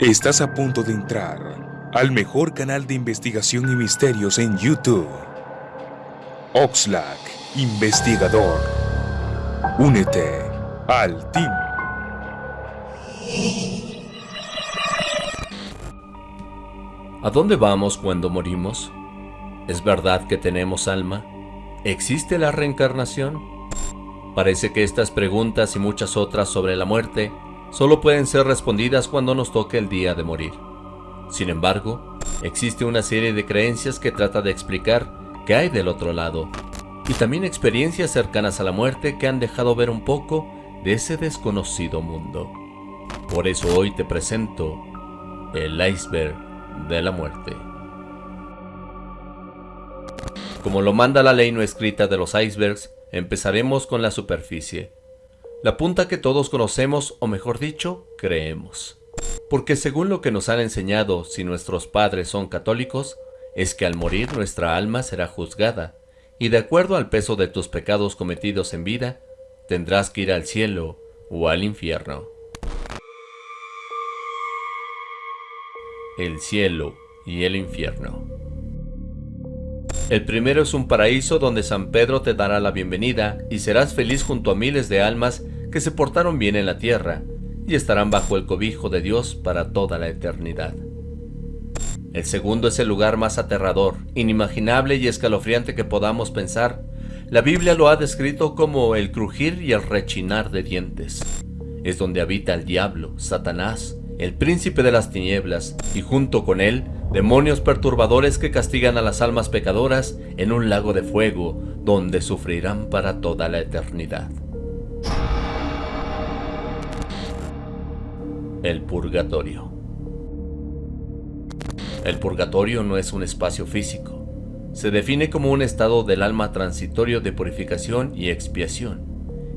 Estás a punto de entrar al mejor canal de investigación y misterios en YouTube. Oxlack, investigador. Únete al team. ¿A dónde vamos cuando morimos? ¿Es verdad que tenemos alma? ¿Existe la reencarnación? Parece que estas preguntas y muchas otras sobre la muerte solo pueden ser respondidas cuando nos toque el día de morir. Sin embargo, existe una serie de creencias que trata de explicar qué hay del otro lado, y también experiencias cercanas a la muerte que han dejado ver un poco de ese desconocido mundo. Por eso hoy te presento el iceberg de la muerte. Como lo manda la ley no escrita de los icebergs, empezaremos con la superficie la punta que todos conocemos, o mejor dicho, creemos. Porque según lo que nos han enseñado si nuestros padres son católicos, es que al morir nuestra alma será juzgada, y de acuerdo al peso de tus pecados cometidos en vida, tendrás que ir al cielo o al infierno. El cielo y el infierno. El primero es un paraíso donde San Pedro te dará la bienvenida y serás feliz junto a miles de almas que se portaron bien en la tierra y estarán bajo el cobijo de Dios para toda la eternidad. El segundo es el lugar más aterrador, inimaginable y escalofriante que podamos pensar. La Biblia lo ha descrito como el crujir y el rechinar de dientes. Es donde habita el diablo, Satanás, el príncipe de las tinieblas, y junto con él, demonios perturbadores que castigan a las almas pecadoras en un lago de fuego, donde sufrirán para toda la eternidad. El purgatorio. El purgatorio no es un espacio físico. Se define como un estado del alma transitorio de purificación y expiación,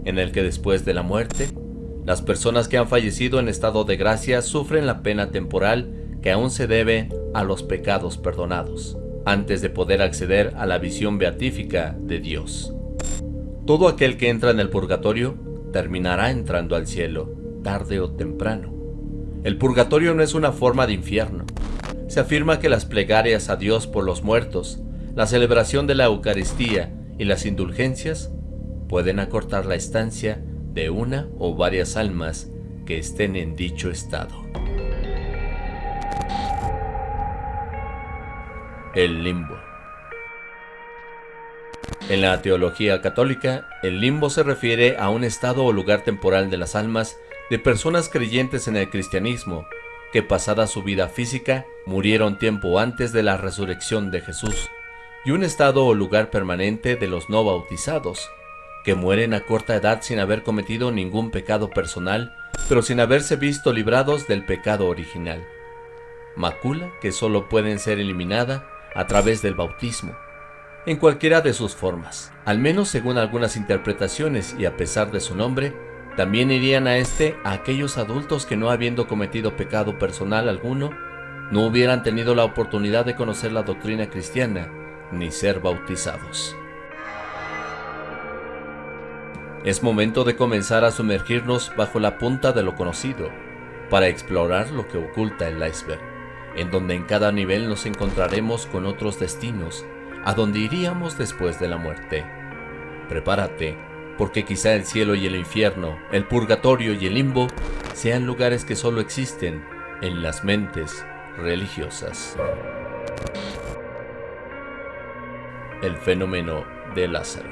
en el que después de la muerte, las personas que han fallecido en estado de gracia sufren la pena temporal que aún se debe a los pecados perdonados, antes de poder acceder a la visión beatífica de Dios. Todo aquel que entra en el purgatorio terminará entrando al cielo, tarde o temprano. El purgatorio no es una forma de infierno. Se afirma que las plegarias a Dios por los muertos, la celebración de la Eucaristía y las indulgencias pueden acortar la estancia de una o varias almas que estén en dicho estado. El limbo. En la teología católica, el limbo se refiere a un estado o lugar temporal de las almas de personas creyentes en el cristianismo que pasada su vida física murieron tiempo antes de la resurrección de Jesús, y un estado o lugar permanente de los no bautizados, que mueren a corta edad sin haber cometido ningún pecado personal, pero sin haberse visto librados del pecado original. Macula que solo pueden ser eliminada a través del bautismo, en cualquiera de sus formas, al menos según algunas interpretaciones y a pesar de su nombre, también irían a este a aquellos adultos que no habiendo cometido pecado personal alguno, no hubieran tenido la oportunidad de conocer la doctrina cristiana ni ser bautizados. Es momento de comenzar a sumergirnos bajo la punta de lo conocido, para explorar lo que oculta el iceberg, en donde en cada nivel nos encontraremos con otros destinos, a donde iríamos después de la muerte. Prepárate porque quizá el cielo y el infierno, el purgatorio y el limbo sean lugares que solo existen en las mentes religiosas. El fenómeno de Lázaro.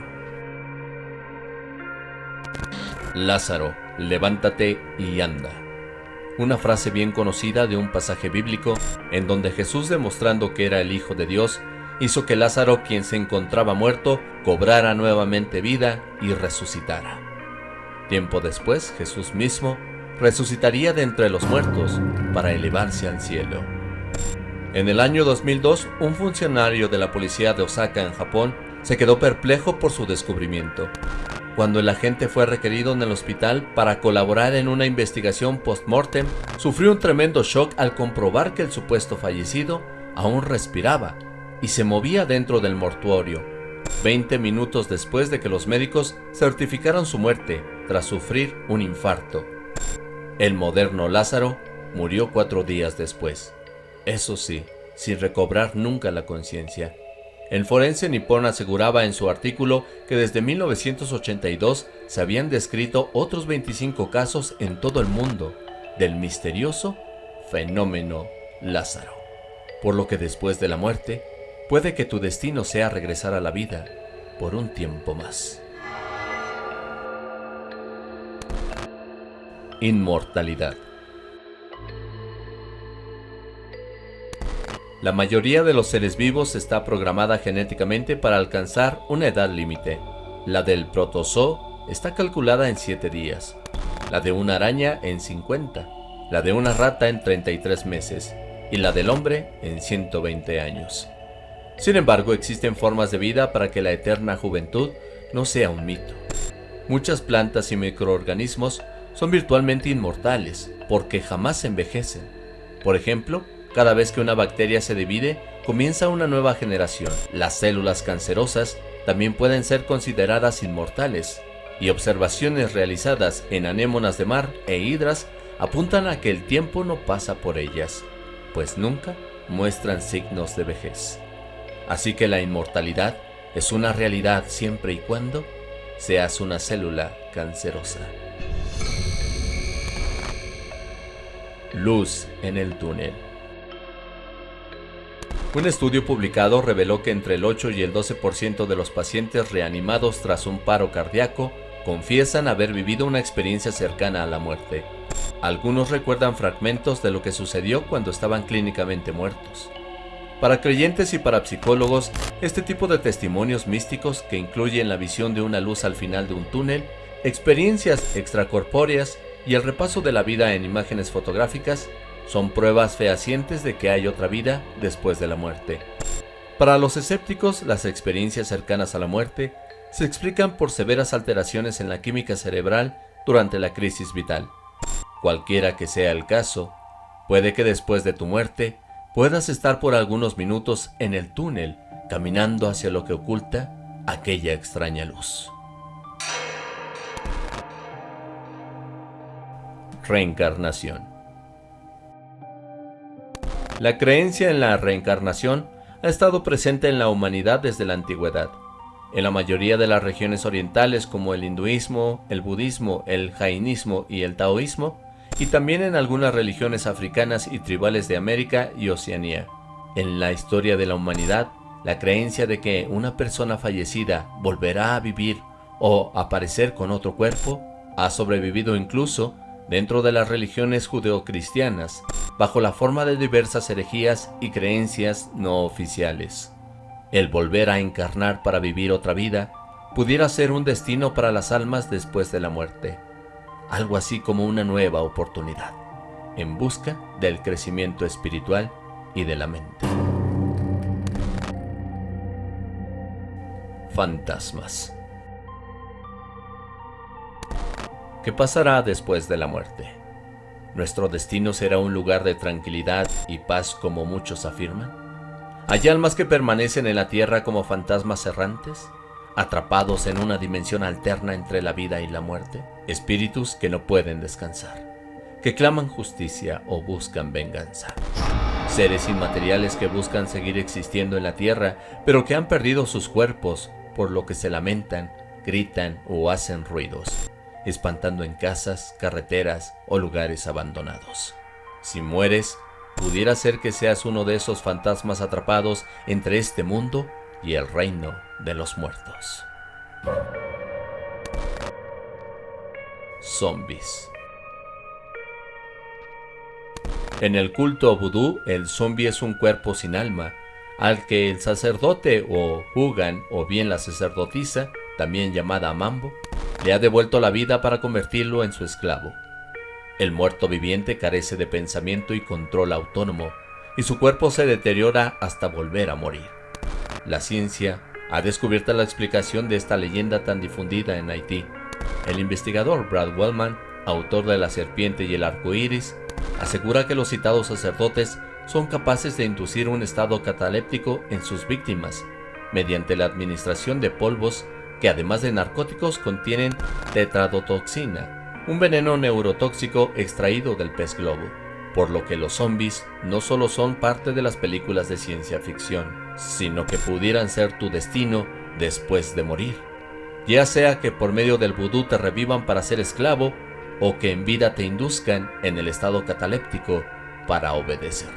Lázaro, levántate y anda. Una frase bien conocida de un pasaje bíblico en donde Jesús demostrando que era el Hijo de Dios hizo que Lázaro, quien se encontraba muerto, cobrara nuevamente vida y resucitara. Tiempo después, Jesús mismo resucitaría de entre los muertos para elevarse al cielo. En el año 2002, un funcionario de la policía de Osaka en Japón se quedó perplejo por su descubrimiento. Cuando el agente fue requerido en el hospital para colaborar en una investigación post-mortem, sufrió un tremendo shock al comprobar que el supuesto fallecido aún respiraba y se movía dentro del mortuorio, 20 minutos después de que los médicos certificaron su muerte tras sufrir un infarto. El moderno Lázaro murió cuatro días después. Eso sí, sin recobrar nunca la conciencia. El forense nipón aseguraba en su artículo que desde 1982 se habían descrito otros 25 casos en todo el mundo del misterioso fenómeno Lázaro. Por lo que después de la muerte, puede que tu destino sea regresar a la vida por un tiempo más. Inmortalidad La mayoría de los seres vivos está programada genéticamente para alcanzar una edad límite. La del protozoo está calculada en 7 días, la de una araña en 50, la de una rata en 33 meses y la del hombre en 120 años. Sin embargo, existen formas de vida para que la eterna juventud no sea un mito. Muchas plantas y microorganismos son virtualmente inmortales porque jamás envejecen. Por ejemplo, cada vez que una bacteria se divide, comienza una nueva generación. Las células cancerosas también pueden ser consideradas inmortales, y observaciones realizadas en anémonas de mar e hidras apuntan a que el tiempo no pasa por ellas, pues nunca muestran signos de vejez. Así que la inmortalidad es una realidad siempre y cuando seas una célula cancerosa. Luz en el túnel. Un estudio publicado reveló que entre el 8 y el 12% de los pacientes reanimados tras un paro cardíaco confiesan haber vivido una experiencia cercana a la muerte. Algunos recuerdan fragmentos de lo que sucedió cuando estaban clínicamente muertos. Para creyentes y para psicólogos, este tipo de testimonios místicos que incluyen la visión de una luz al final de un túnel, experiencias extracorpóreas y el repaso de la vida en imágenes fotográficas son pruebas fehacientes de que hay otra vida después de la muerte. Para los escépticos, las experiencias cercanas a la muerte se explican por severas alteraciones en la química cerebral durante la crisis vital. Cualquiera que sea el caso, puede que después de tu muerte puedas estar por algunos minutos en el túnel caminando hacia lo que oculta aquella extraña luz. Reencarnación la creencia en la reencarnación ha estado presente en la humanidad desde la antigüedad. En la mayoría de las regiones orientales como el hinduismo, el budismo, el jainismo y el taoísmo, y también en algunas religiones africanas y tribales de América y Oceanía. En la historia de la humanidad, la creencia de que una persona fallecida volverá a vivir o aparecer con otro cuerpo ha sobrevivido incluso dentro de las religiones judeocristianas, bajo la forma de diversas herejías y creencias no oficiales. El volver a encarnar para vivir otra vida pudiera ser un destino para las almas después de la muerte, algo así como una nueva oportunidad, en busca del crecimiento espiritual y de la mente. Fantasmas ¿Qué pasará después de la muerte? ¿Nuestro destino será un lugar de tranquilidad y paz como muchos afirman? ¿Hay almas que permanecen en la tierra como fantasmas errantes? ¿Atrapados en una dimensión alterna entre la vida y la muerte? Espíritus que no pueden descansar, que claman justicia o buscan venganza. Seres inmateriales que buscan seguir existiendo en la tierra, pero que han perdido sus cuerpos, por lo que se lamentan, gritan o hacen ruidos espantando en casas, carreteras o lugares abandonados. Si mueres, pudiera ser que seas uno de esos fantasmas atrapados entre este mundo y el reino de los muertos. Zombies En el culto vudú, el zombie es un cuerpo sin alma, al que el sacerdote o Hugan o bien la sacerdotisa, también llamada Mambo, le ha devuelto la vida para convertirlo en su esclavo. El muerto viviente carece de pensamiento y control autónomo, y su cuerpo se deteriora hasta volver a morir. La ciencia ha descubierto la explicación de esta leyenda tan difundida en Haití. El investigador Brad Wellman, autor de La serpiente y el arco iris, asegura que los citados sacerdotes son capaces de inducir un estado cataléptico en sus víctimas mediante la administración de polvos que además de narcóticos contienen tetradotoxina, un veneno neurotóxico extraído del pez globo. por lo que los zombies no solo son parte de las películas de ciencia ficción, sino que pudieran ser tu destino después de morir, ya sea que por medio del vudú te revivan para ser esclavo o que en vida te induzcan en el estado cataléptico para obedecer.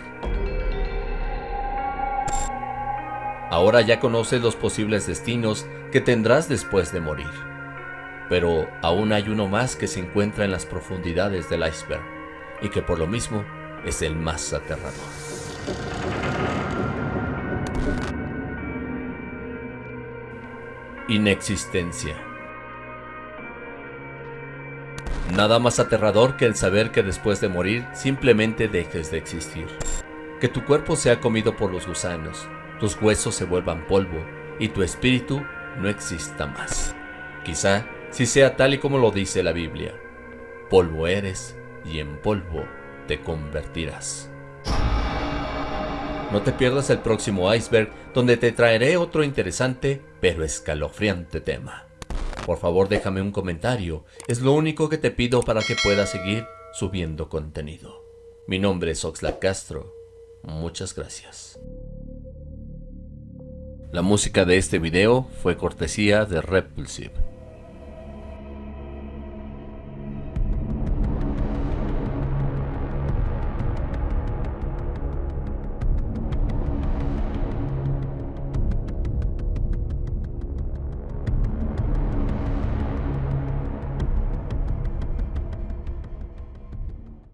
Ahora ya conoces los posibles destinos que tendrás después de morir, pero aún hay uno más que se encuentra en las profundidades del iceberg y que por lo mismo es el más aterrador. Inexistencia. Nada más aterrador que el saber que después de morir simplemente dejes de existir. Que tu cuerpo sea comido por los gusanos, tus huesos se vuelvan polvo y tu espíritu no exista más. Quizá si sea tal y como lo dice la Biblia. Polvo eres y en polvo te convertirás. No te pierdas el próximo iceberg donde te traeré otro interesante pero escalofriante tema. Por favor déjame un comentario, es lo único que te pido para que puedas seguir subiendo contenido. Mi nombre es Oxlack Castro, muchas gracias. La música de este video fue cortesía de Repulsive.